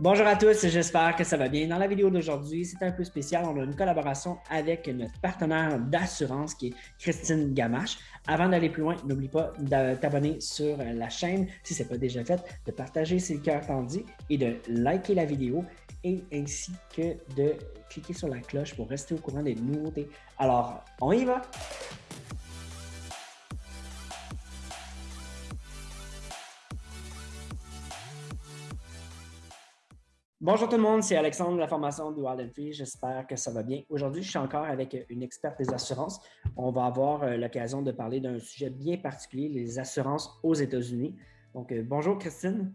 Bonjour à tous, j'espère que ça va bien. Dans la vidéo d'aujourd'hui, c'est un peu spécial. On a une collaboration avec notre partenaire d'assurance qui est Christine Gamache. Avant d'aller plus loin, n'oublie pas de t'abonner sur la chaîne si ce n'est pas déjà fait, de partager si le cœur t'en dit et de liker la vidéo et ainsi que de cliquer sur la cloche pour rester au courant des nouveautés. Alors, on y va! Bonjour tout le monde, c'est Alexandre de la formation de Wild Free. J'espère que ça va bien. Aujourd'hui, je suis encore avec une experte des assurances. On va avoir euh, l'occasion de parler d'un sujet bien particulier, les assurances aux États-Unis. Donc, euh, bonjour Christine.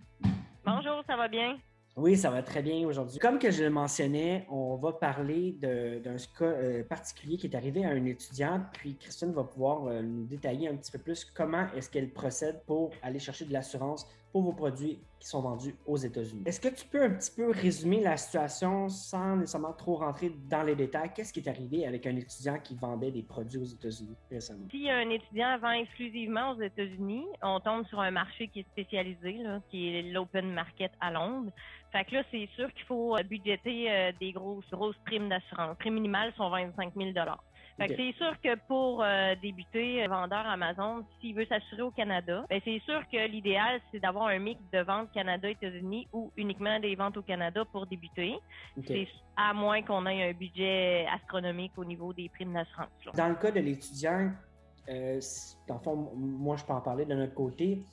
Bonjour, ça va bien? Oui, ça va très bien aujourd'hui. Comme que je le mentionnais, on va parler d'un cas euh, particulier qui est arrivé à un étudiant, puis Christine va pouvoir euh, nous détailler un petit peu plus comment est-ce qu'elle procède pour aller chercher de l'assurance pour vos produits qui sont vendus aux États-Unis. Est-ce que tu peux un petit peu résumer la situation sans nécessairement trop rentrer dans les détails? Qu'est-ce qui est arrivé avec un étudiant qui vendait des produits aux États-Unis récemment? Si un étudiant vend exclusivement aux États-Unis, on tombe sur un marché qui est spécialisé, qui est l'open market à Londres. Fait que là, c'est sûr qu'il faut budgéter euh, des grosses, grosses primes d'assurance. Les primes minimales sont 25 000 c'est sûr que pour euh, débuter vendeur Amazon, s'il veut s'assurer au Canada, ben c'est sûr que l'idéal c'est d'avoir un mix de ventes Canada-États-Unis ou uniquement des ventes au Canada pour débuter. C'est à moins qu'on ait un budget astronomique au niveau des primes d'assurance. Dans le cas de l'étudiant, euh, dans le fond, moi je peux en parler de notre côté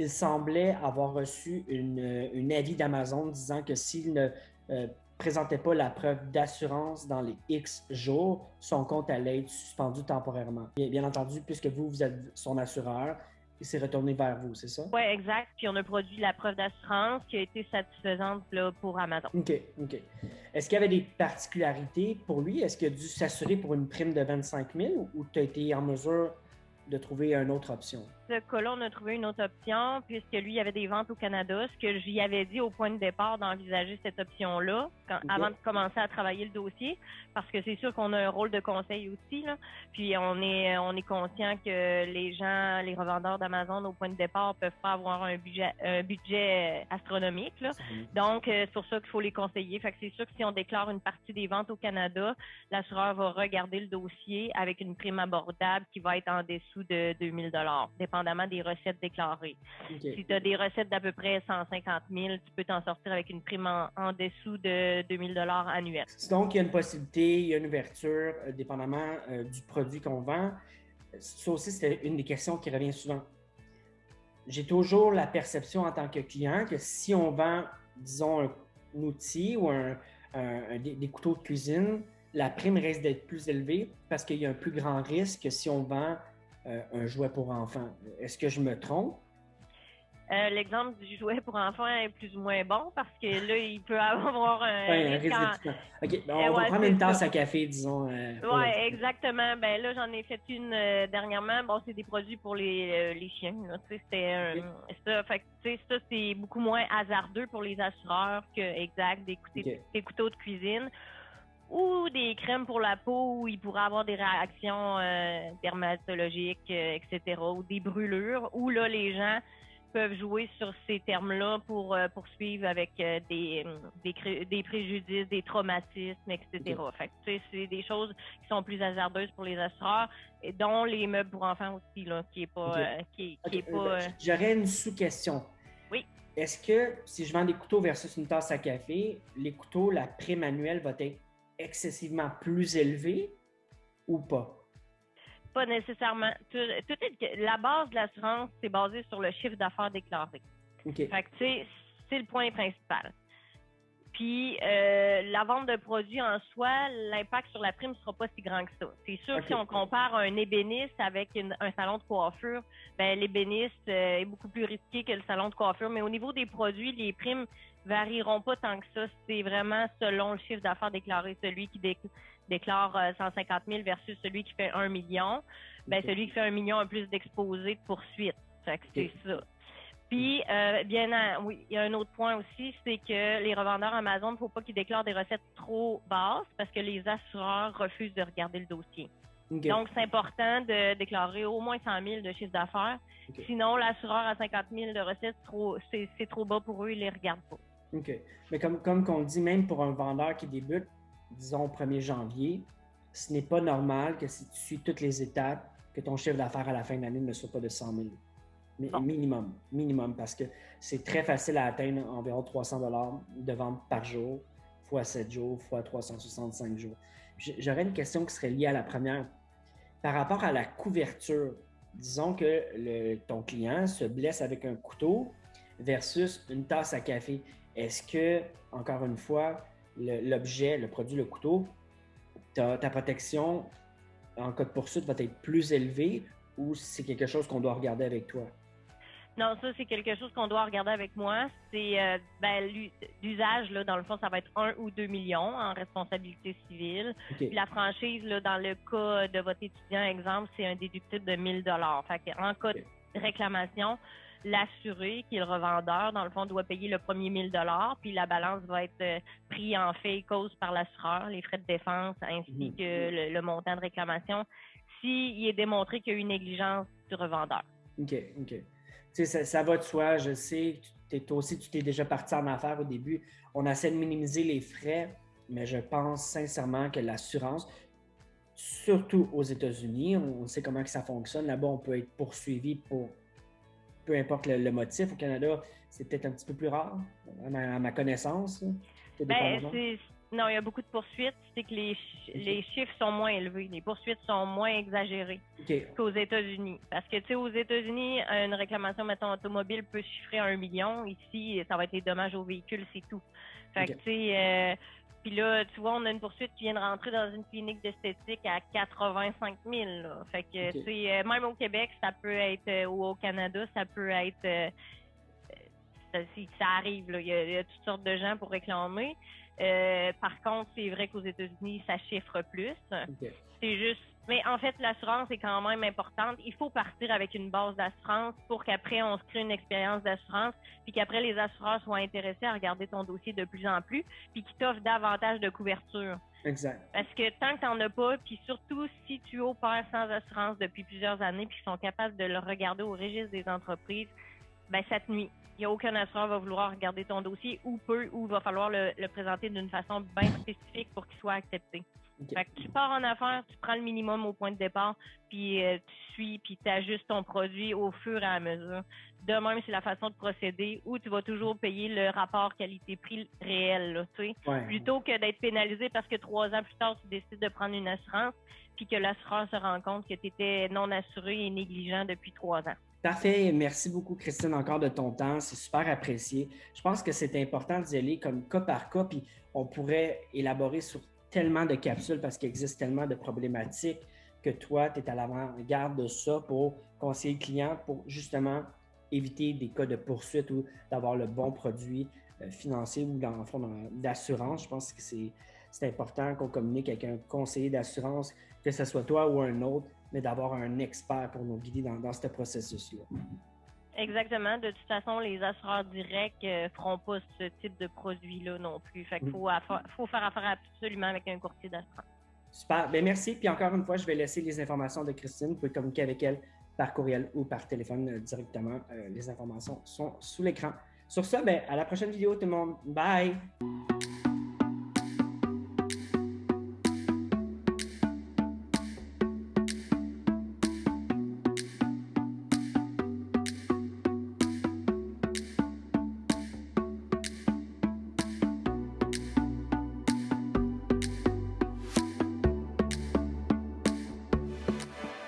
il semblait avoir reçu une, avis d'Amazon disant que s'il ne euh, présentait pas la preuve d'assurance dans les X jours, son compte allait être suspendu temporairement. Bien, bien entendu, puisque vous, vous êtes son assureur, il s'est retourné vers vous, c'est ça? Oui, exact. Puis on a produit la preuve d'assurance qui a été satisfaisante là, pour Amazon. OK, OK. Est-ce qu'il y avait des particularités pour lui? Est-ce qu'il a dû s'assurer pour une prime de 25 000 ou tu as été en mesure de trouver une autre option? Ce cas-là, on a trouvé une autre option puisque lui, il y avait des ventes au Canada. Ce que j'y avais dit au point de départ d'envisager cette option-là avant de commencer à travailler le dossier parce que c'est sûr qu'on a un rôle de conseil aussi. Là. Puis on est on est conscient que les gens, les revendeurs d'Amazon au point de départ peuvent pas avoir un budget un budget astronomique. Là. Donc, euh, c'est pour ça qu'il faut les conseiller. Fait que c'est sûr que si on déclare une partie des ventes au Canada, l'assureur va regarder le dossier avec une prime abordable qui va être en dessous de 2000 dollars, dépendamment des recettes déclarées. Si tu as des recettes d'à peu près 150 000, tu peux t'en sortir avec une prime en, dessous de 2000 dollars annuels. Donc, il y a une possibilité, il y a une ouverture, euh, dépendamment euh, du produit qu'on vend. Ça aussi, c'est une des questions qui revient souvent. J'ai toujours la perception en tant que client que si on vend, disons, un, outil ou un, des, couteaux de cuisine, la prime risque d'être plus élevée parce qu'il y a un plus grand risque que si on vend euh, un jouet pour enfants. Est-ce que je me trompe? Euh, l'exemple du jouet pour enfants est plus ou moins bon parce que là, il peut avoir un, risque OK, ben, on va prendre une tasse à café, disons. Euh, oui, exactement. Ben là, j'en ai fait une dernièrement. Bon, c'est des produits pour les, les chiens. C'était ça. Fait ça, c'est beaucoup moins hasardeux pour les assureurs que exact des, des couteaux de cuisine ou des crèmes pour la peau où il pourrait avoir des réactions euh, dermatologiques, euh, etc., ou des brûlures, où là, les gens peuvent jouer sur ces termes-là pour euh, poursuivre avec des, des, préjudices, des traumatismes, etc. Fait que, c'est des choses qui sont plus hasardeuses pour les assureurs, et dont les meubles pour enfants aussi, là, qui est pas... qui, est pas J'aurais une sous-question. Oui. Est-ce que si je vends des couteaux versus une tasse à café, les couteaux, la prime annuelle va être excessivement plus élevé ou pas? Pas nécessairement. la base de l'assurance, c'est basé sur le chiffre d'affaires déclaré. Fait que, c'est le point principal. Puis, euh, la vente de produits en soi, l'impact sur la prime ne sera pas si grand que ça. C'est sûr que si on compare un ébéniste avec un salon de coiffure, ben, l'ébéniste euh, est beaucoup plus risqué que le salon de coiffure. Mais au niveau des produits, les primes varieront pas tant que ça. C'est vraiment selon le chiffre d'affaires déclaré. Celui qui déclare 150 euh, 000 versus celui qui fait 1 million. Ben, celui qui fait 1 million a plus d'exposés de. Fait que c'est ça. Puis, euh, bien, oui, il y a un autre point aussi, c'est que les revendeurs Amazon, il ne faut pas qu'ils déclarent des recettes trop basses parce que les assureurs refusent de regarder le dossier. Donc, c'est important de déclarer au moins 100 000 de chiffre d'affaires. Sinon, l'assureur à 50 000 de recettes, c'est trop bas pour eux, ils les regardent pas. OK. Mais comme, comme on dit, même pour un vendeur qui débute, disons, au 1er janvier, ce n'est pas normal que si tu suis toutes les étapes, que ton chiffre d'affaires à la fin de l'année ne soit pas de 100 000. Mais minimum, minimum, parce que c'est très facile à atteindre environ 300 dollars de vente par jour, fois 7 jours, fois 365 jours. J'aurais une question qui serait liée à la première. Par rapport à la couverture, disons que le, ton client se blesse avec un couteau versus une tasse à café. Est-ce que, encore une fois, l'objet, le, produit, le couteau, ta, ta protection en cas de poursuite va être plus élevée ou c'est quelque chose qu'on doit regarder avec toi? Non, ça, c'est quelque chose qu'on doit regarder avec moi. C'est euh, ben, l'usage, là, dans le fond, ça va être 1 ou 2 millions en responsabilité civile. Puis la franchise, là, dans le cas de votre étudiant, exemple, c'est un déductible de 1000 Fait en cas de réclamation, l'assuré, qui est le revendeur, dans le fond, doit payer le premier 1000 puis la balance va être euh, pris en fait et cause par l'assureur, les frais de défense ainsi mhm. que le, montant de réclamation, s'il est démontré qu'il y a eu une négligence du revendeur. OK, OK. Ça, ça, va de soi, je sais. toi aussi, tu t'es déjà parti en affaires au début. On essaie de minimiser les frais, mais je pense sincèrement que l'assurance, surtout aux États-Unis, on sait comment que ça fonctionne. Là-bas, on peut être poursuivi pour peu importe le, motif. Au Canada, c'est peut-être un petit peu plus rare, à ma, connaissance. Non, il y a beaucoup de poursuites. C'est que les, les, chiffres sont moins élevés. Les poursuites sont moins exagérées qu'aux États-Unis. Parce que, tu sais, aux États-Unis, une réclamation, mettons, automobile peut chiffrer à un million. Ici, ça va être des dommages au véhicule, c'est tout. Fait que, tu sais, euh, puis là, tu vois, on a une poursuite qui vient de rentrer dans une clinique d'esthétique à 85 000. Fait que, tu sais, euh, même au Québec, ça peut être, euh, ou au Canada, ça peut être, euh, ça, ça, arrive, là. Il, y a, toutes sortes de gens pour réclamer. Par contre, c'est vrai qu'aux États-Unis, ça chiffre plus. C'est juste mais en fait, l'assurance est quand même importante. Il faut partir avec une base d'assurance pour qu'après, on se crée une expérience d'assurance, puis qu'après, les assureurs soient intéressés à regarder ton dossier de plus en plus, puis qu'ils t'offrent davantage de couverture. Exact. Parce que tant que tu n'en as pas, puis surtout si tu opères sans assurance depuis plusieurs années, puis qu'ils sont capables de le regarder au registre des entreprises, ben ça te nuit. Il n'y a aucun assureur qui va vouloir regarder ton dossier ou peu, ou il va falloir le, le présenter d'une façon bien spécifique pour qu'il soit accepté. Fait que tu pars en affaires, tu prends le minimum au point de départ, puis euh, tu suis, puis tu ajustes ton produit au fur et à mesure. De même, c'est la façon de procéder où tu vas toujours payer le rapport qualité-prix réel, là, tu sais. Plutôt que d'être pénalisé parce que trois ans plus tard, tu décides de prendre une assurance, puis que l'assureur se rend compte que tu étais non assuré et négligent depuis trois ans. Parfait. Merci beaucoup, Christine, encore de ton temps. C'est super apprécié. Je pense que c'est important d'y aller comme cas par cas, puis on pourrait élaborer sur tellement de capsules parce qu'il existe tellement de problématiques que toi, tu es à l'avant-garde de ça pour conseiller le client pour justement éviter des cas de poursuite ou d'avoir le bon produit euh, financier ou dans le fond d'assurance. Je pense que c'est important qu'on communique avec un conseiller d'assurance, que ce soit toi ou un autre, mais d'avoir un expert pour nous guider dans, dans ce processus-là. Exactement. De toute façon, les assureurs directs ne euh, feront pas ce type de produit-là non plus. Fait qu'il mm. faut, faire affaire absolument avec un courtier d'assurance. Super. Bien, merci. Puis encore une fois, je vais laisser les informations de Christine. Vous pouvez communiquer avec elle par courriel ou par téléphone euh, directement. Euh, les informations sont sous l'écran. Sur ce, ben, à la prochaine vidéo, tout le monde. Bye!